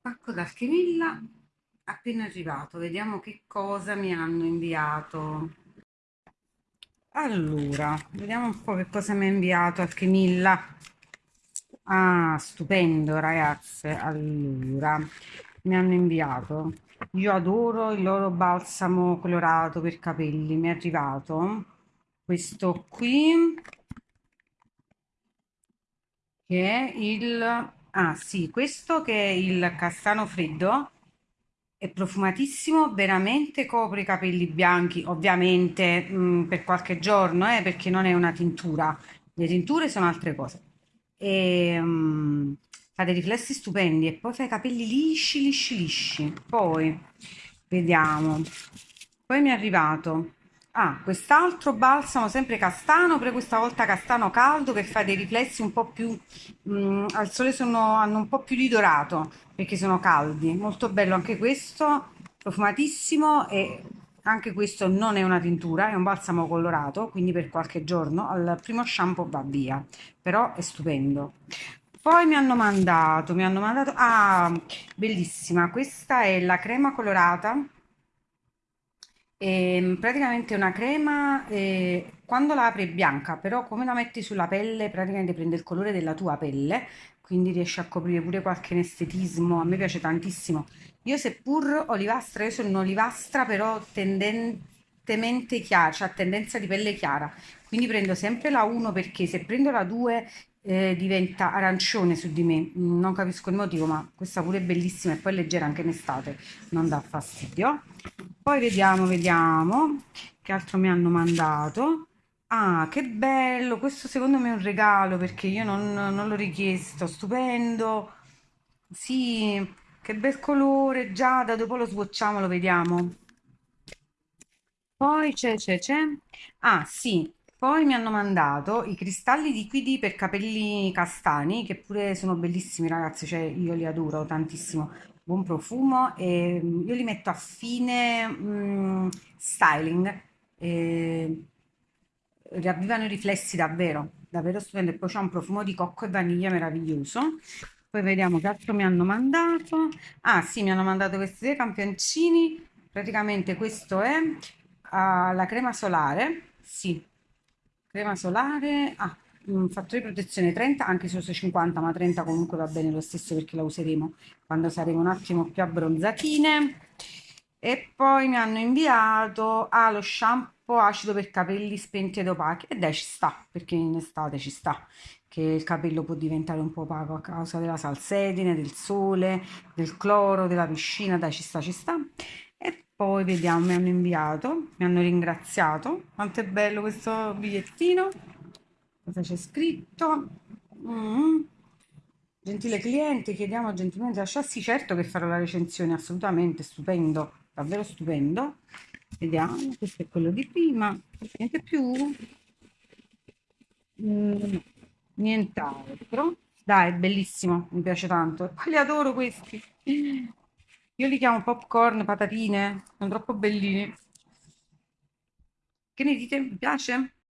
Pacco d'Alchimilla appena arrivato, vediamo che cosa mi hanno inviato. Allora, vediamo un po' che cosa mi ha inviato Alchimilla. Ah, stupendo ragazze. Allora, mi hanno inviato. Io adoro il loro balsamo colorato per capelli. Mi è arrivato questo qui che è il Ah sì, questo che è il castano freddo è profumatissimo, veramente copre i capelli bianchi, ovviamente mh, per qualche giorno, eh, perché non è una tintura. Le tinture sono altre cose. E, mh, fa dei riflessi stupendi e poi fa i capelli lisci, lisci, lisci. Poi vediamo. Poi mi è arrivato Ah, quest'altro balsamo sempre castano, però questa volta castano caldo che fa dei riflessi un po' più mm, al sole sono, hanno un po' più di dorato perché sono caldi. Molto bello anche questo, profumatissimo e anche questo non è una tintura, è un balsamo colorato, quindi per qualche giorno al primo shampoo va via, però è stupendo. Poi mi hanno mandato, mi hanno mandato, ah, bellissima, questa è la crema colorata Ehm, praticamente è una crema, eh, quando la apri è bianca, però come la metti sulla pelle, praticamente prende il colore della tua pelle, quindi riesce a coprire pure qualche estetismo. A me piace tantissimo. Io seppur olivastra, io sono un'olivastra però tendentemente chiara, cioè a tendenza di pelle chiara. Quindi prendo sempre la 1 perché se prendo la 2 eh, diventa arancione su di me. Non capisco il motivo, ma questa pure è bellissima e poi leggera anche in estate, non dà fastidio. Poi vediamo, vediamo che altro mi hanno mandato. Ah, che bello! Questo secondo me è un regalo perché io non, non l'ho richiesto. Stupendo! Sì, che bel colore, giada. Dopo lo swatchiamo, lo vediamo. Poi c'è, c'è, c'è. Ah, sì. Poi mi hanno mandato i cristalli liquidi per capelli castani, che pure sono bellissimi, ragazzi. Cioè, io li adoro tantissimo buon profumo e mm, io li metto a fine mm, styling e riavvivano i riflessi davvero, davvero stupendo e poi c'è un profumo di cocco e vaniglia meraviglioso. Poi vediamo che altro mi hanno mandato. Ah sì, mi hanno mandato questi due campioncini. Praticamente questo è uh, la crema solare. Sì, crema solare. Ah, un fattore di protezione 30 anche se uso 50 ma 30 comunque va bene lo stesso perché la useremo quando saremo un attimo più abbronzatine e poi mi hanno inviato ah, lo shampoo acido per capelli spenti ed opachi. E dai ci sta perché in estate ci sta che il capello può diventare un po' opaco a causa della salsedine, del sole, del cloro, della piscina, dai ci sta, ci sta. E poi vediamo, mi hanno inviato, mi hanno ringraziato, quanto è bello questo bigliettino cosa c'è scritto? Mm. Gentile cliente, chiediamo gentilmente lascia sì, certo che farò la recensione, assolutamente stupendo, davvero stupendo. Vediamo, questo è quello di prima, niente più. Mm, nient'altro. Dai, è bellissimo, mi piace tanto. Li adoro questi. Io li chiamo popcorn, patatine, sono troppo bellini. Che ne dite? Mi piace?